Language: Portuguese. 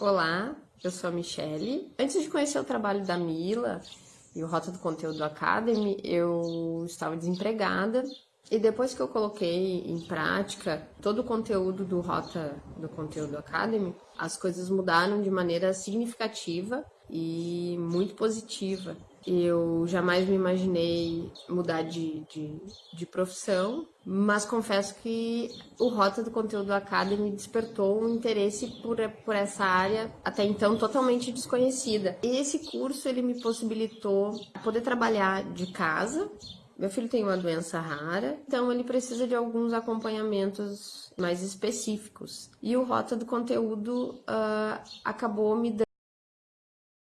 Olá, eu sou a Michele. Antes de conhecer o trabalho da Mila e o Rota do Conteúdo Academy, eu estava desempregada e depois que eu coloquei em prática todo o conteúdo do Rota do Conteúdo Academy, as coisas mudaram de maneira significativa e muito positiva. Eu jamais me imaginei mudar de, de, de, profissão, mas confesso que o Rota do Conteúdo Academy despertou um interesse por, por essa área até então totalmente desconhecida. Esse curso ele me possibilitou poder trabalhar de casa meu filho tem uma doença rara, então ele precisa de alguns acompanhamentos mais específicos. E o Rota do Conteúdo uh, acabou me dando